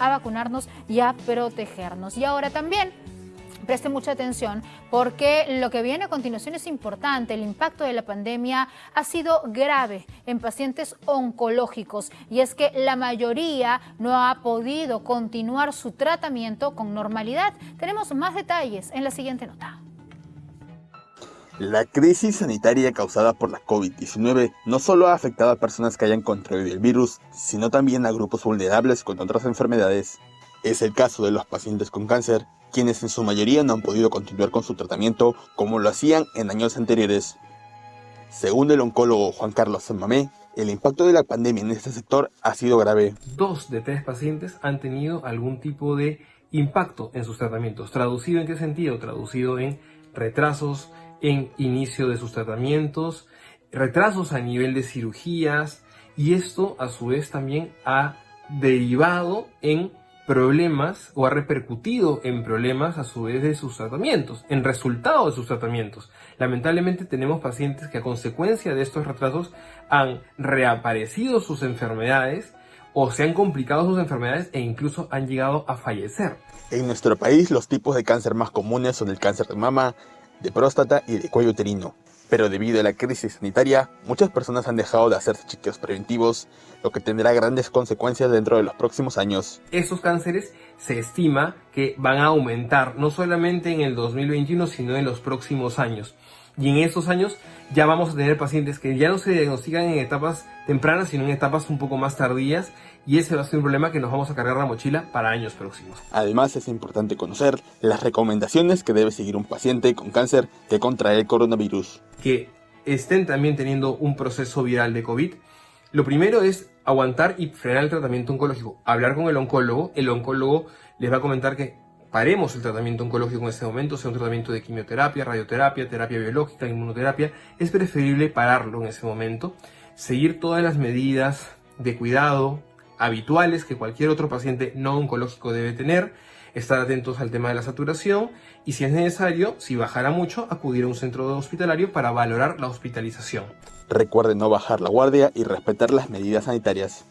a vacunarnos y a protegernos. Y ahora también preste mucha atención porque lo que viene a continuación es importante. El impacto de la pandemia ha sido grave en pacientes oncológicos y es que la mayoría no ha podido continuar su tratamiento con normalidad. Tenemos más detalles en la siguiente nota. La crisis sanitaria causada por la COVID-19 no solo ha afectado a personas que hayan contraído el virus, sino también a grupos vulnerables con otras enfermedades. Es el caso de los pacientes con cáncer, quienes en su mayoría no han podido continuar con su tratamiento como lo hacían en años anteriores. Según el oncólogo Juan Carlos Samamé, el impacto de la pandemia en este sector ha sido grave. Dos de tres pacientes han tenido algún tipo de impacto en sus tratamientos. ¿Traducido en qué sentido? Traducido en retrasos en inicio de sus tratamientos, retrasos a nivel de cirugías y esto a su vez también ha derivado en problemas o ha repercutido en problemas a su vez de sus tratamientos, en resultado de sus tratamientos. Lamentablemente tenemos pacientes que a consecuencia de estos retrasos han reaparecido sus enfermedades o se han complicado sus enfermedades e incluso han llegado a fallecer. En nuestro país los tipos de cáncer más comunes son el cáncer de mama, de próstata y de cuello uterino. Pero debido a la crisis sanitaria, muchas personas han dejado de hacerse chequeos preventivos, lo que tendrá grandes consecuencias dentro de los próximos años. Estos cánceres se estima que van a aumentar no solamente en el 2021, sino en los próximos años. Y en estos años ya vamos a tener pacientes que ya no se diagnostican en etapas tempranas, sino en etapas un poco más tardías. Y ese va a ser un problema que nos vamos a cargar la mochila para años próximos. Además es importante conocer las recomendaciones que debe seguir un paciente con cáncer que contrae el coronavirus. Que estén también teniendo un proceso viral de COVID. Lo primero es aguantar y frenar el tratamiento oncológico. Hablar con el oncólogo. El oncólogo les va a comentar que paremos el tratamiento oncológico en este momento, sea un tratamiento de quimioterapia, radioterapia, terapia biológica, inmunoterapia, es preferible pararlo en ese momento, seguir todas las medidas de cuidado habituales que cualquier otro paciente no oncológico debe tener, estar atentos al tema de la saturación y si es necesario, si bajara mucho, acudir a un centro hospitalario para valorar la hospitalización. Recuerde no bajar la guardia y respetar las medidas sanitarias.